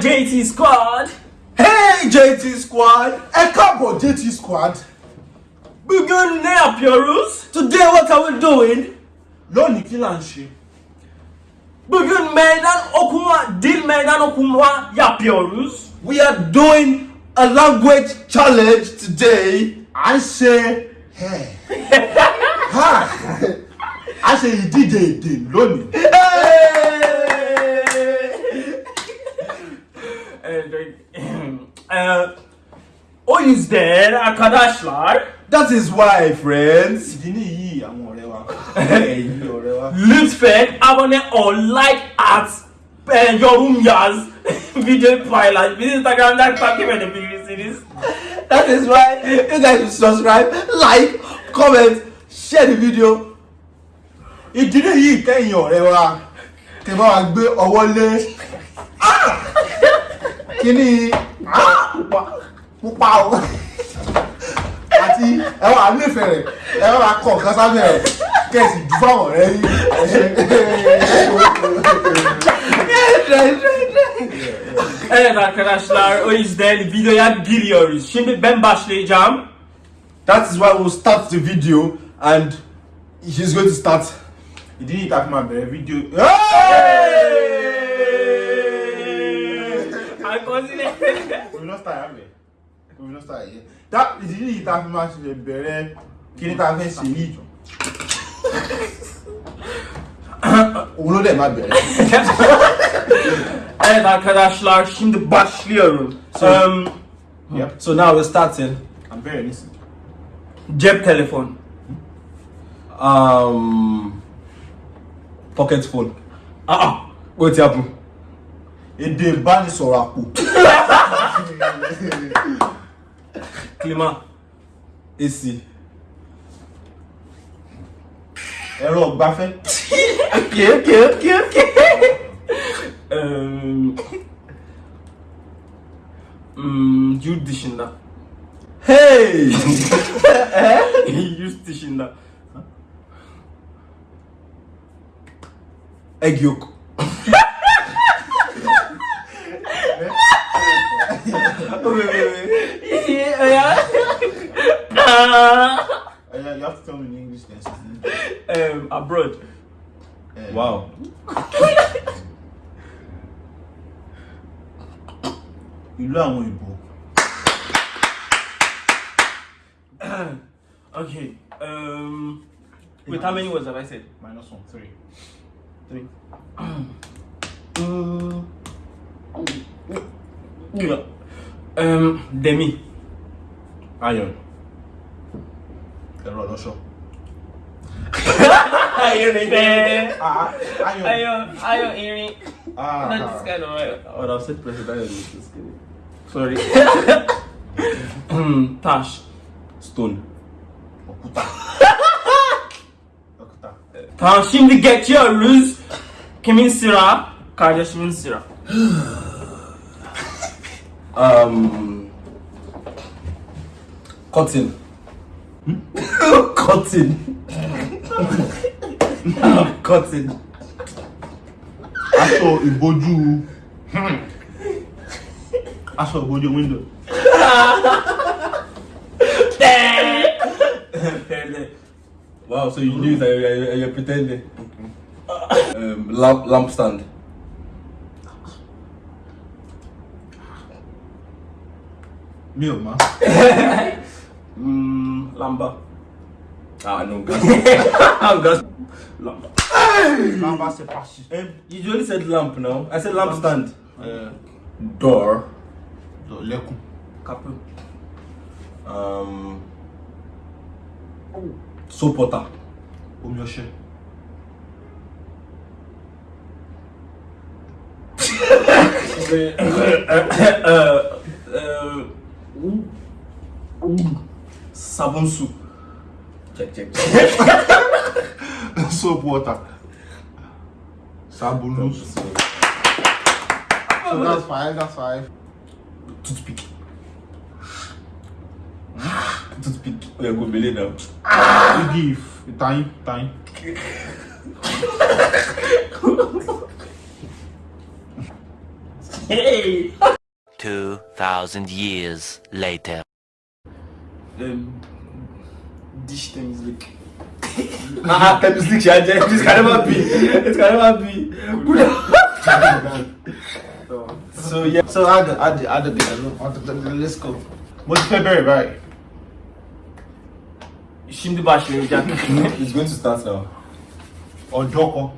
JT Squad. Hey JT Squad! Ẹ káàbọ̀ JT Squad! Bugün ne yapıyoruz? Today what are we doing? Lónìí kí là ń ṣe? Bugün meydan okuma, dil meydan okuma yapıyoruz. We are doing a language challenge today. Ń ṣe ha à ń ṣe ìdíje èdè lónìí. O yüzden arkadaşlar That is why friends. Ìdí nìyí àwọn ọ̀rẹ́ wa. Ẹ̀yin ọ̀rẹ́ wa. lütfen abone ol, like at, e, yorum yaz, videoyu paylaş. Bizi Instagram'dan takip edebilirsiniz. That is why you guys should subscribe, like, comment, share the video. Ìdí nìyí kẹ́yìn ọ̀rẹ́ wa kẹ́ bá wa gbé ọwọ́ lé Ah! kíní ah! Pupa o àti ẹ wà nífẹ̀ẹ́ rẹ̀ ẹ wà kọ̀ nǹkan sábẹ́ rẹ̀ kẹ́sì jù fáwọn ọ̀rẹ́ yìí. Evet arkadaşlar o yüzden videoya giriyoruz. Şimdi ben başlayacağım. That is why we will start the video and he's going to start. Ìdí nìyí tá a fi máa bẹ̀rẹ̀ That tá a fi máa ṣe bẹ̀rẹ̀ kí ni tá a fẹ́ ṣe yìí. Òun ló dẹ̀ máa bẹ̀rẹ̀. Evet arkadaşlar şimdi başlıyorum. So- Um, Yep. So now we're starting. I'm very listening. cep telefon. Um, pocket phone. Ah, Aa. Wait, happen. Èdè ìbánisọ̀rọ̀ àpò. Klima. AC. Ẹ̀rọ ọ̀gbáfẹ́. Okay okay okay okay. um, hmm, yurt dışında. Hey! yurt dışında. Egg yolk. Ya. Uh, you have to tell me in English then. um, abroad. Uh, Wow. Ìlú àwọn ìbò. Okay. Um, wait, how many words have I said? Minus one, three. Three. Mm. Yeah. Um, Demi. Iron. Erol Alonso. ayun na yun. Ah, ayun. Ayun, ayun, Iri. Ah. Nandis ka Sorry. Tash. Stone. Okuta. Okuta. Tamam şimdi geçiyoruz. Kimin sıra? Kardeşimin sıra. um, cotton. Cotton. Cotton. I saw Iboju. I saw Iboju window. wow, so you knew that you're, you're pretending. Um, lamp, lamp stand. Meal, man. Lamba. Ah no, gas. I'm gas. Lamba. Lamba se pasi. Eh, you usually said lamp now. I said lamp stand. Yeah. Door. Door. Lekou. Kapou. Um. Euh, oh. Sopota. Omyoshe. Eee. Eee. Eee. Ou. Ou. sabon sou. Chek, chek, chek. Soap water. Sabon sou. So that's five, that's five. Toothpick. Hmm? Toothpick. Oye, go bele nou. You give. You time, time. Hey! 2,000 years later. e, diş temizlik. Haha temizlik şence. It's kind of happy. It's kind of happy. Bu? So yeah. So hadi hadi hadi bir let's go. Most February right? Şimdi başlayacak. It's going to start now. Oh, Ojoko.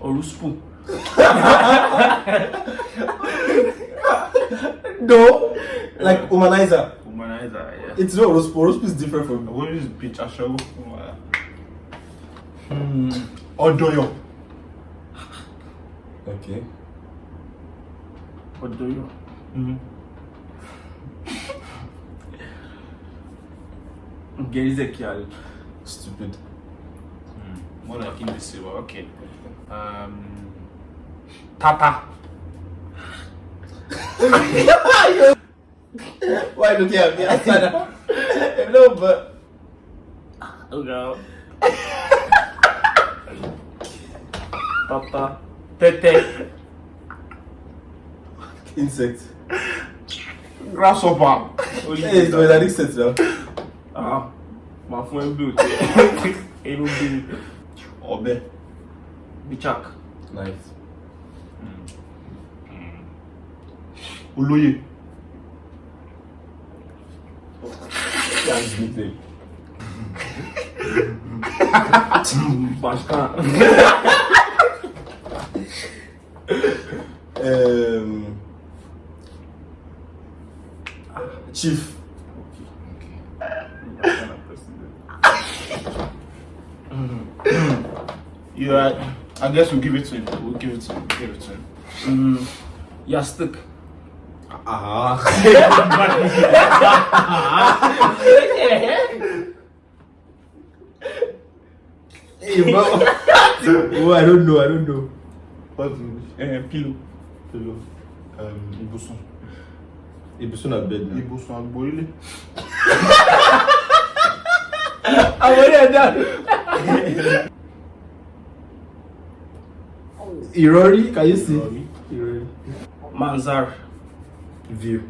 Orospu. No. Like humanizer. Humanizer, yeah. It's not Orospu. Orospu is different from. What is pitch aṣẹ́wó? Hmm. Ọdọyọ. Okay. Odoyo. Gerizekalı. Stupid. More like in invisible. Okay. Um. Tata. Why looking at me? Asana. no, but Oga. Papa. Tete. insect. Grasshopper. Hey, it's an insect now. Ah. Màá fún ẹ bí o tẹ. Inú. Ọ̀bẹ. Bıçak. Nice. Olóyè. Başkan. Um. Chief. You right. I guess we'll give it to him. We'll give it to him. Give it to him. Hmm. Yastık. Ah. hey, bro. oh, I don't know, I don't know. What's uh, eh, eh, Pillow. Pillow. Um, euh, Ibuson. Ibuson at bed now. Ibuson at Borile. I'm already done. Irori, can you see? Irori. Manzar. View.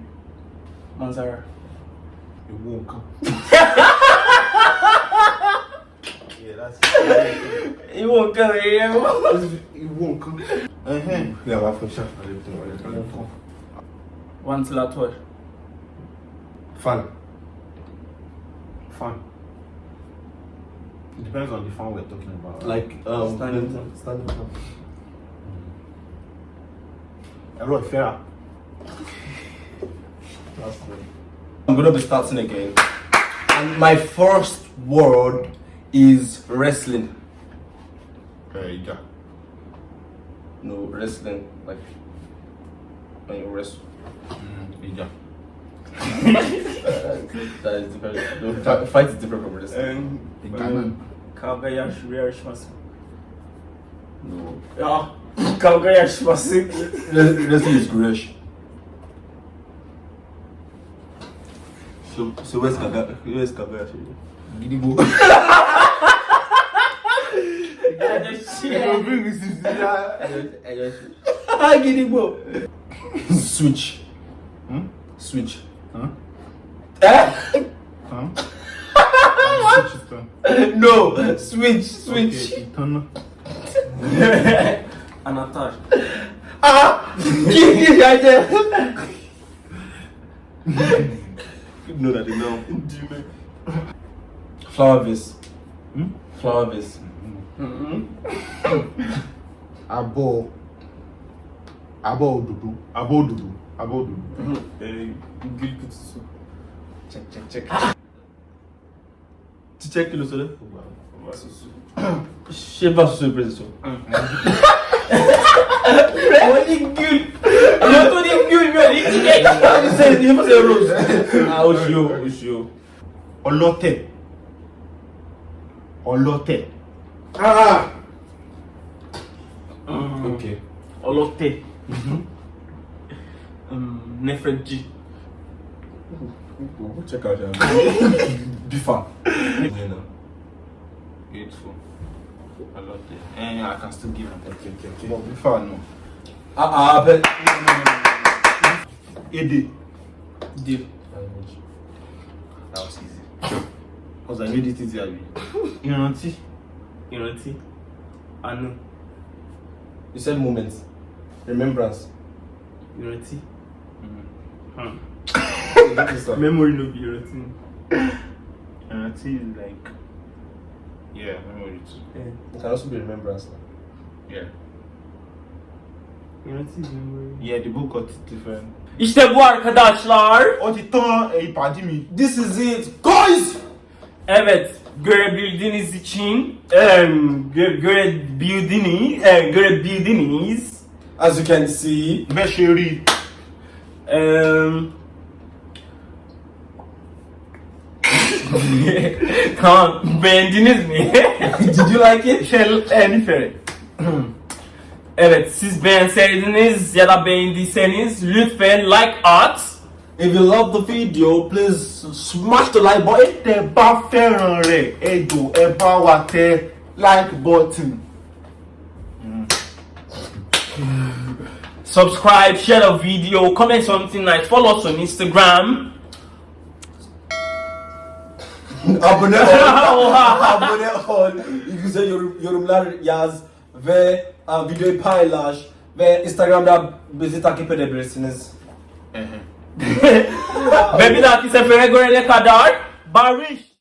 Manzara. Ìwọ nǹkan. Yeah, that's Ìwọ nǹkan rẹ̀ ìwọ nǹkan. Ẹhẹ́n. Yeah, my phone shot. Ìwọ nǹkan. Ventilator. Fan. Fan. It depends on the fan we're talking about. Like um Standing then- fan. Standing fan. ẹ̀rọ ìfẹ́ra. I'm gonna be starting again. And my first word is wrestling. Ẹ̀ ìjà. No, wrestling. Like when you wrestle. Ìjà. that is different. No, fight is different from wrestling. Ìjà náà. Kavga yarışması. No. Ya. Kavga yarışması. Wrestling is Guresh. So, so where's Kaga? Where's Kaga? Gidigbo. Gidigbo. Switch. Hmm? Switch. Huh? Eh? Huh? Switch it. No. Switch. Switch. Okay, ìtànà. Anahtar. Ah! Give me the idea. know that they now Flower vase. Flower vase. Mm -hmm? Abo. Abo dudu. Abo dudu. Abo dudu. Mm -hmm. Gül kutusu. Çek çek çek. Çiçek gülü söyle. Şey bas sürprizi sor. Böyle gül. A, o shio, o shio. Ọlọ́tẹ̀. Ọlọ́tẹ̀. Ah! ah, ah. Hmm. Ok. Ọlọ́tẹ̀. Nefeji. Ou chek aje an. Bifa. Beautiful. Ọlọ́tẹ̀. Eh, I can still give an. Ok, ok, ok. Bifa, no. Ah, ah, bet. No, no, no. But. Ede. Deal. That was easy. Because I made it easy, Abi. Ìrántí. Ìrántí. Àánú. You said moments. Remembrance. Ìrántí. Hmm. This one. Memory no be ìrántí. Ìrántí is like. Yeah, memory too. Eh, It can also be remembrance. Yeah. Yeah, the book got different. İşte bu arkadaşlar. Ó ti tán èyí pàdé mi. This is it, guys. Evet, görebildiğiniz için, em, gö görebildiğiniz, e, görebildiğiniz, As you can see, rí. em, tamam, beğendiniz mi? did you like it? Nífẹ̀ẹ́ rẹ̀? Evet, siz beğenseydiniz ya da beğendiyseniz lütfen like at. If you love the video, please smash the like button. Tẹ bá fẹ́ràn rẹ̀, ẹ jọ̀ọ́ ẹ bá wa tẹ like button. Subscribe, share the video, comment something nice, follow us on Instagram. Abone ol. Abone ol. Güzel yorum, yorumlar yaz ve uh, videoyu paylaş ve Instagram'da bizi takip edebilirsiniz. Ve bir dahaki sefere görene kadar barış.